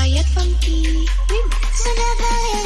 Ayat Funky. Remix